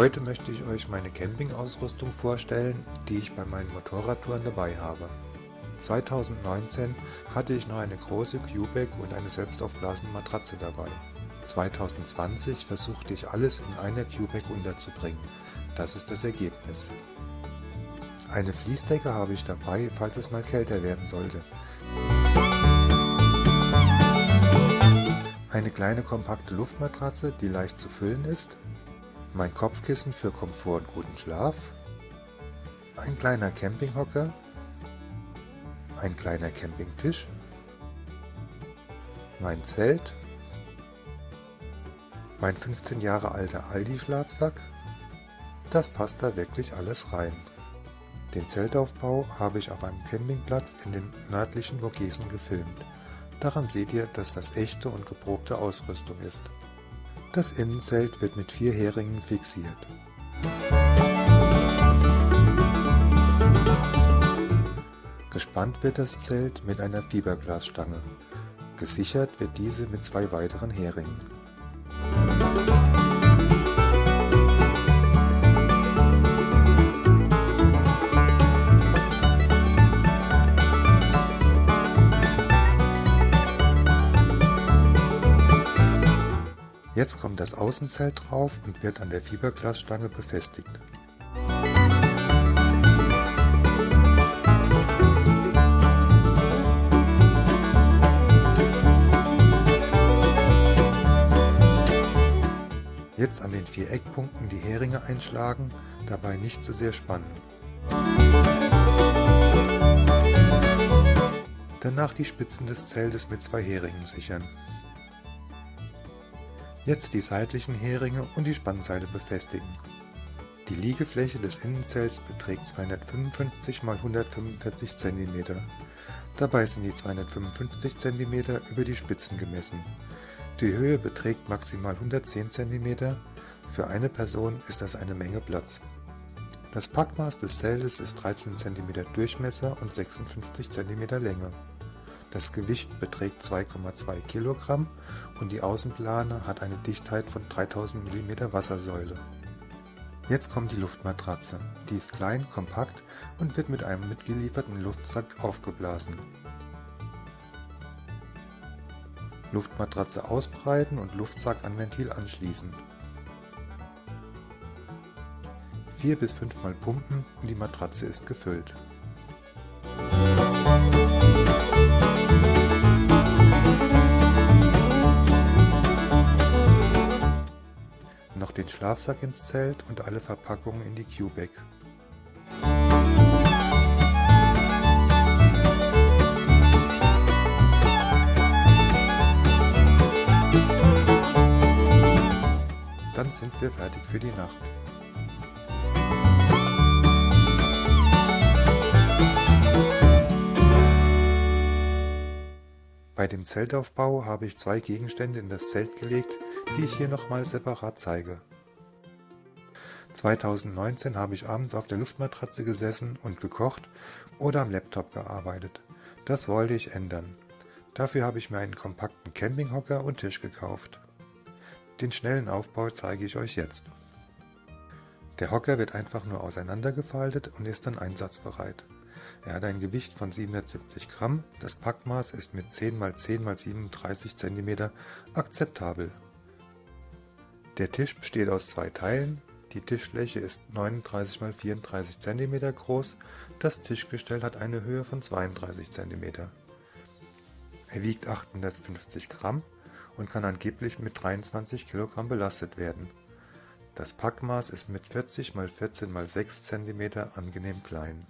Heute möchte ich euch meine Campingausrüstung vorstellen, die ich bei meinen Motorradtouren dabei habe. 2019 hatte ich noch eine große Q-Bag und eine selbstaufblasende Matratze dabei. 2020 versuchte ich alles in einer Q-Bag unterzubringen. Das ist das Ergebnis. Eine Fließdecke habe ich dabei, falls es mal kälter werden sollte. Eine kleine kompakte Luftmatratze, die leicht zu füllen ist. Mein Kopfkissen für Komfort und guten Schlaf. Ein kleiner Campinghocker. Ein kleiner Campingtisch. Mein Zelt. Mein 15 Jahre alter Aldi-Schlafsack. Das passt da wirklich alles rein. Den Zeltaufbau habe ich auf einem Campingplatz in den nördlichen Vogesen gefilmt. Daran seht ihr, dass das echte und geprobte Ausrüstung ist. Das Innenzelt wird mit vier Heringen fixiert. Gespannt wird das Zelt mit einer Fiberglasstange. Gesichert wird diese mit zwei weiteren Heringen. Jetzt kommt das Außenzelt drauf und wird an der Fiberglasstange befestigt. Jetzt an den vier Eckpunkten die Heringe einschlagen, dabei nicht zu sehr spannen. Danach die Spitzen des Zeltes mit zwei Heringen sichern. Jetzt die seitlichen Heringe und die Spannseite befestigen. Die Liegefläche des Innenzelts beträgt 255 x 145 cm. Dabei sind die 255 cm über die Spitzen gemessen. Die Höhe beträgt maximal 110 cm. Für eine Person ist das eine Menge Platz. Das Packmaß des Zeltes ist 13 cm Durchmesser und 56 cm Länge. Das Gewicht beträgt 2,2 kg und die Außenplane hat eine Dichtheit von 3000 mm Wassersäule. Jetzt kommt die Luftmatratze. Die ist klein, kompakt und wird mit einem mitgelieferten Luftsack aufgeblasen. Luftmatratze ausbreiten und Luftsack an Ventil anschließen. 4 bis 5 Mal pumpen und die Matratze ist gefüllt. Noch den Schlafsack ins Zelt und alle Verpackungen in die Q-Bag. Dann sind wir fertig für die Nacht. Bei dem Zeltaufbau habe ich zwei Gegenstände in das Zelt gelegt, die ich hier nochmal separat zeige. 2019 habe ich abends auf der Luftmatratze gesessen und gekocht oder am Laptop gearbeitet. Das wollte ich ändern. Dafür habe ich mir einen kompakten Campinghocker und Tisch gekauft. Den schnellen Aufbau zeige ich euch jetzt. Der Hocker wird einfach nur auseinandergefaltet und ist dann einsatzbereit. Er hat ein Gewicht von 770 Gramm, das Packmaß ist mit 10 x 10 x 37 cm akzeptabel. Der Tisch besteht aus zwei Teilen, die Tischfläche ist 39 x 34 cm groß, das Tischgestell hat eine Höhe von 32 cm. Er wiegt 850 Gramm und kann angeblich mit 23 kg belastet werden. Das Packmaß ist mit 40 x 14 x 6 cm angenehm klein.